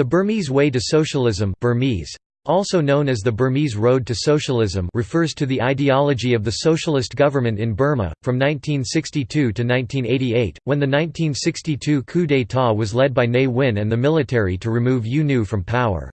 The Burmese Way to Socialism Burmese, also known as the Burmese Road to Socialism refers to the ideology of the socialist government in Burma, from 1962 to 1988, when the 1962 coup d'état was led by Ne Win and the military to remove U Nu from power.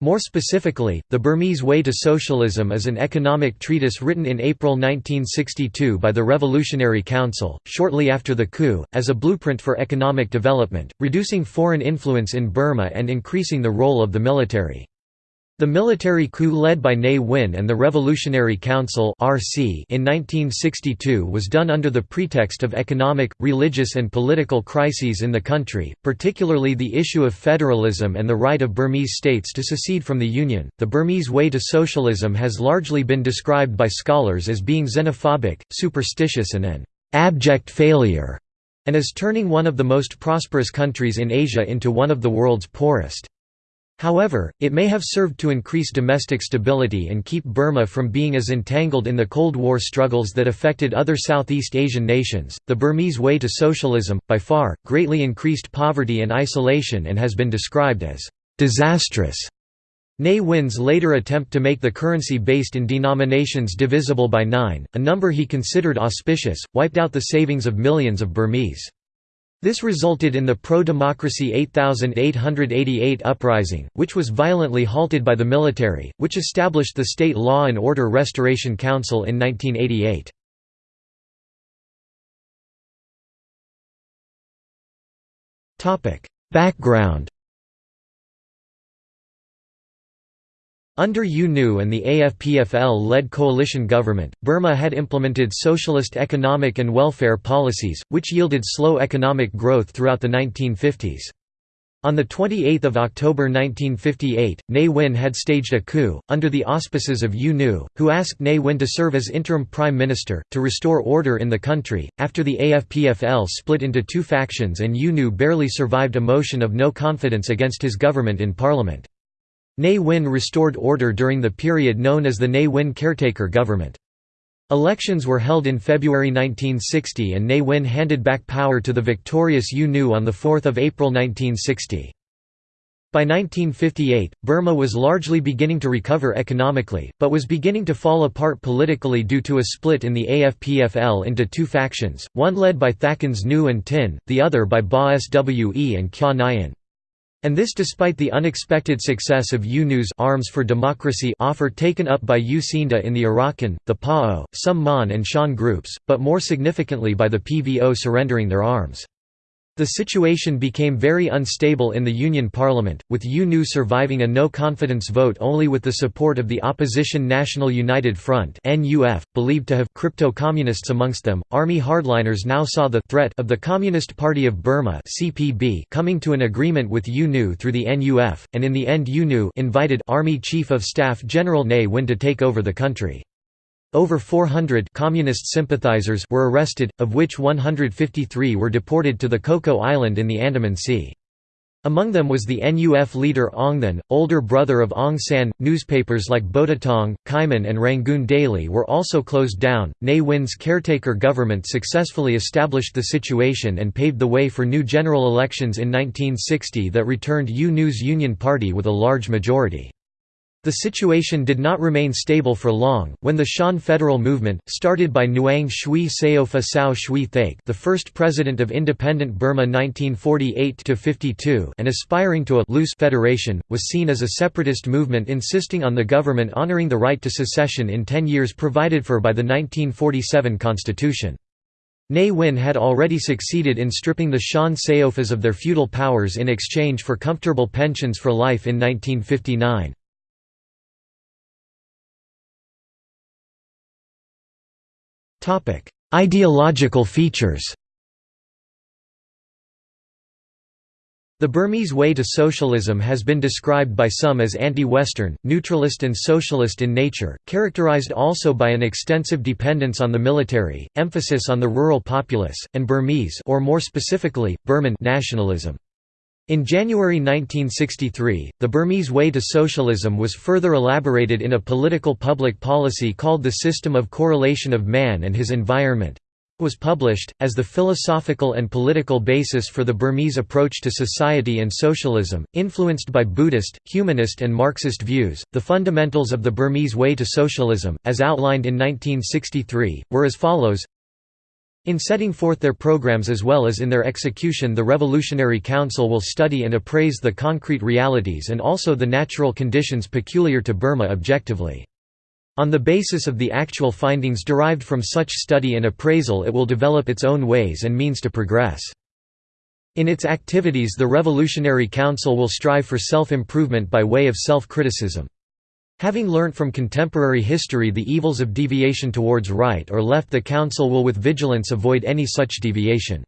More specifically, The Burmese Way to Socialism is an economic treatise written in April 1962 by the Revolutionary Council, shortly after the coup, as a blueprint for economic development, reducing foreign influence in Burma and increasing the role of the military. The military coup led by Ne Win and the Revolutionary Council in 1962 was done under the pretext of economic, religious and political crises in the country, particularly the issue of federalism and the right of Burmese states to secede from the Union. The Burmese way to socialism has largely been described by scholars as being xenophobic, superstitious and an abject failure, and as turning one of the most prosperous countries in Asia into one of the world's poorest. However, it may have served to increase domestic stability and keep Burma from being as entangled in the Cold War struggles that affected other Southeast Asian nations. The Burmese way to socialism, by far, greatly increased poverty and isolation and has been described as disastrous. Ne Win's later attempt to make the currency based in denominations divisible by nine, a number he considered auspicious, wiped out the savings of millions of Burmese. This resulted in the pro-democracy 8888 uprising, which was violently halted by the military, which established the State Law and Order Restoration Council in 1988. Background Under U Nu and the AFPFL-led coalition government, Burma had implemented socialist economic and welfare policies, which yielded slow economic growth throughout the 1950s. On 28 October 1958, Ne Win had staged a coup, under the auspices of U Nu, who asked Ne Win to serve as interim prime minister, to restore order in the country. After the AFPFL split into two factions and U Nu barely survived a motion of no confidence against his government in parliament. Ne Win restored order during the period known as the Ne Win caretaker government. Elections were held in February 1960 and Ne Win handed back power to the victorious U Nu on 4 April 1960. By 1958, Burma was largely beginning to recover economically, but was beginning to fall apart politically due to a split in the AFPFL into two factions, one led by Thakins Nu and Tin, the other by Ba Swe and Kyaw Nyein. And this despite the unexpected success of U Nu's Arms for Democracy offer taken up by U Seinda in the Arakan, the PAO, some Mon and Shan groups, but more significantly by the PVO surrendering their arms. The situation became very unstable in the Union Parliament, with U Nu surviving a no-confidence vote only with the support of the opposition National United Front believed to have crypto-communists amongst them. Army hardliners now saw the threat of the Communist Party of Burma coming to an agreement with U Nu through the NUF, and in the end U Nu invited Army Chief of Staff General Ne Win to take over the country. Over 400 communist sympathizers were arrested, of which 153 were deported to the Coco Island in the Andaman Sea. Among them was the NUF leader Aung Than, older brother of Aung San. Newspapers like Botataung, Kyemon, and Rangoon Daily were also closed down. Ne Win's caretaker government successfully established the situation and paved the way for new general elections in 1960 that returned U Nu's Union Party with a large majority. The situation did not remain stable for long, when the Shan federal movement, started by Nguyen Shui Saopha Sao Shwe Thaik the first president of independent Burma 1948–52 and aspiring to a loose federation, was seen as a separatist movement insisting on the government honoring the right to secession in ten years provided for by the 1947 constitution. Ne Win had already succeeded in stripping the Shan Saophas of their feudal powers in exchange for comfortable pensions for life in 1959. Ideological features The Burmese way to socialism has been described by some as anti-Western, neutralist and socialist in nature, characterized also by an extensive dependence on the military, emphasis on the rural populace, and Burmese or more specifically, Burman nationalism. In January 1963, the Burmese way to socialism was further elaborated in a political public policy called the System of Correlation of Man and His Environment was published, as the philosophical and political basis for the Burmese approach to society and socialism, influenced by Buddhist, humanist and Marxist views. The fundamentals of the Burmese way to socialism, as outlined in 1963, were as follows in setting forth their programs as well as in their execution the Revolutionary Council will study and appraise the concrete realities and also the natural conditions peculiar to Burma objectively. On the basis of the actual findings derived from such study and appraisal it will develop its own ways and means to progress. In its activities the Revolutionary Council will strive for self-improvement by way of self-criticism. Having learnt from contemporary history the evils of deviation towards right or left the Council will with vigilance avoid any such deviation.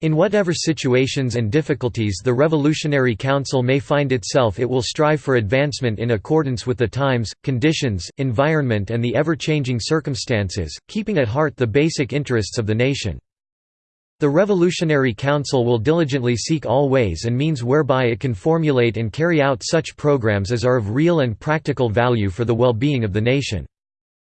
In whatever situations and difficulties the Revolutionary Council may find itself it will strive for advancement in accordance with the times, conditions, environment and the ever-changing circumstances, keeping at heart the basic interests of the nation. The Revolutionary Council will diligently seek all ways and means whereby it can formulate and carry out such programs as are of real and practical value for the well-being of the nation.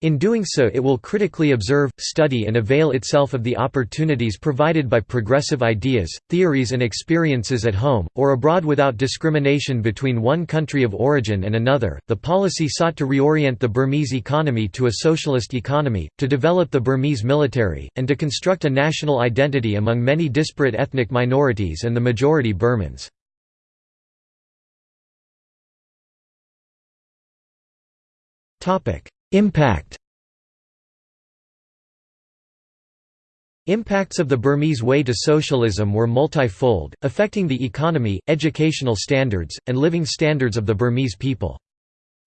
In doing so it will critically observe, study and avail itself of the opportunities provided by progressive ideas, theories and experiences at home, or abroad without discrimination between one country of origin and another. The policy sought to reorient the Burmese economy to a socialist economy, to develop the Burmese military, and to construct a national identity among many disparate ethnic minorities and the majority Burmans. Topic Impact Impacts of the Burmese way to socialism were multifold, affecting the economy, educational standards, and living standards of the Burmese people.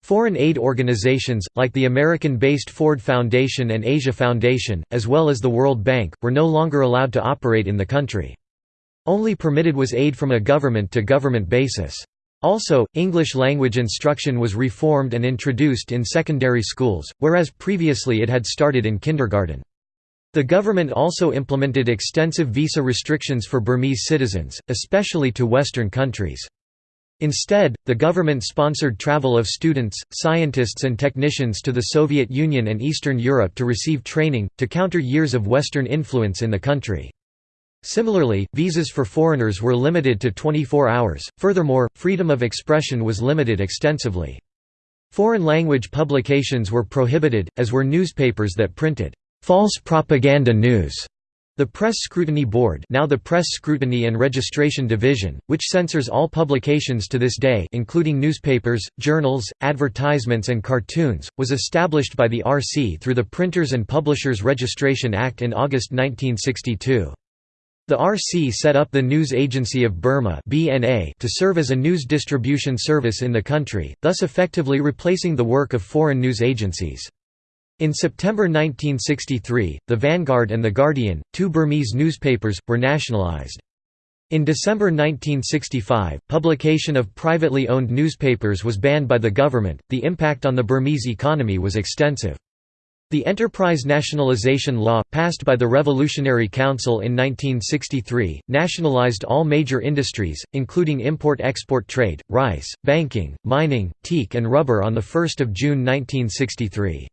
Foreign aid organizations, like the American-based Ford Foundation and Asia Foundation, as well as the World Bank, were no longer allowed to operate in the country. Only permitted was aid from a government-to-government -government basis. Also, English language instruction was reformed and introduced in secondary schools, whereas previously it had started in kindergarten. The government also implemented extensive visa restrictions for Burmese citizens, especially to Western countries. Instead, the government sponsored travel of students, scientists and technicians to the Soviet Union and Eastern Europe to receive training, to counter years of Western influence in the country. Similarly, visas for foreigners were limited to 24 hours. Furthermore, freedom of expression was limited extensively. Foreign language publications were prohibited, as were newspapers that printed false propaganda news. The Press Scrutiny Board now the Press Scrutiny and Registration Division, which censors all publications to this day including newspapers, journals, advertisements and cartoons, was established by the RC through the Printers and Publishers Registration Act in August 1962. The RC set up the News Agency of Burma to serve as a news distribution service in the country, thus effectively replacing the work of foreign news agencies. In September 1963, The Vanguard and The Guardian, two Burmese newspapers, were nationalized. In December 1965, publication of privately owned newspapers was banned by the government. The impact on the Burmese economy was extensive. The Enterprise Nationalization Law, passed by the Revolutionary Council in 1963, nationalized all major industries, including import-export trade, rice, banking, mining, teak and rubber on 1 June 1963.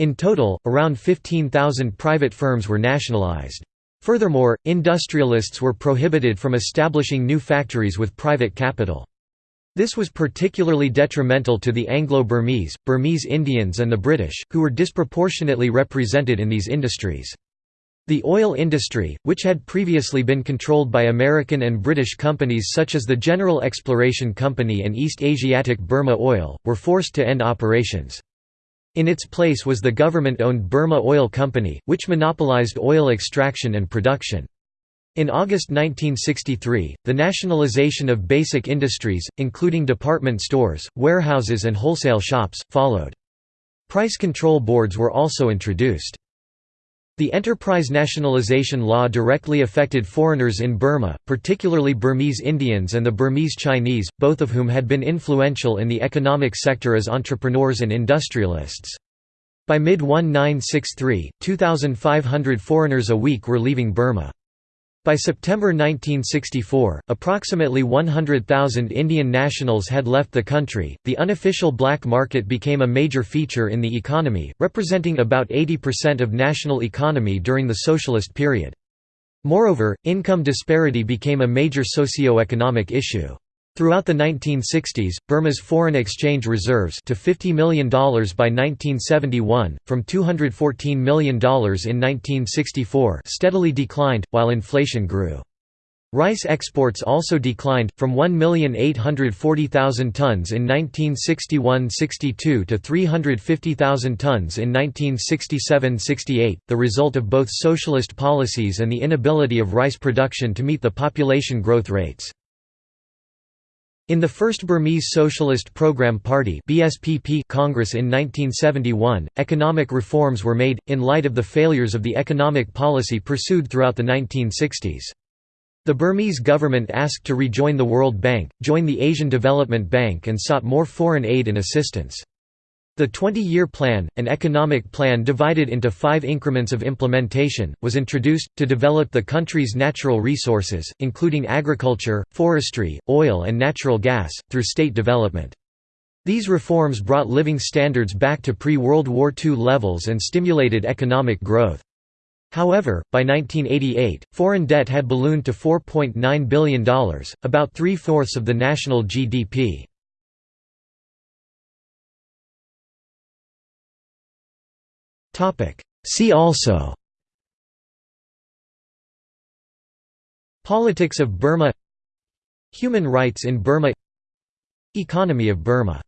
In total, around 15,000 private firms were nationalized. Furthermore, industrialists were prohibited from establishing new factories with private capital. This was particularly detrimental to the Anglo-Burmese, Burmese Indians and the British, who were disproportionately represented in these industries. The oil industry, which had previously been controlled by American and British companies such as the General Exploration Company and East Asiatic Burma Oil, were forced to end operations. In its place was the government-owned Burma Oil Company, which monopolized oil extraction and production. In August 1963, the nationalization of basic industries, including department stores, warehouses and wholesale shops, followed. Price control boards were also introduced. The Enterprise Nationalization Law directly affected foreigners in Burma, particularly Burmese Indians and the Burmese Chinese, both of whom had been influential in the economic sector as entrepreneurs and industrialists. By mid-1963, 2,500 foreigners a week were leaving Burma. By September 1964, approximately 100,000 Indian nationals had left the country. The unofficial black market became a major feature in the economy, representing about 80% of national economy during the socialist period. Moreover, income disparity became a major socio-economic issue. Throughout the 1960s, Burma's foreign exchange reserves to $50 million by 1971, from $214 million in 1964 steadily declined, while inflation grew. Rice exports also declined, from 1,840,000 tons in 1961–62 to 350,000 tons in 1967–68, the result of both socialist policies and the inability of rice production to meet the population growth rates. In the First Burmese Socialist Programme Party (BSPP) Congress in 1971, economic reforms were made, in light of the failures of the economic policy pursued throughout the 1960s. The Burmese government asked to rejoin the World Bank, join the Asian Development Bank and sought more foreign aid and assistance. The 20-year plan, an economic plan divided into five increments of implementation, was introduced, to develop the country's natural resources, including agriculture, forestry, oil and natural gas, through state development. These reforms brought living standards back to pre-World War II levels and stimulated economic growth. However, by 1988, foreign debt had ballooned to $4.9 billion, about three-fourths of the national GDP. See also Politics of Burma Human rights in Burma Economy of Burma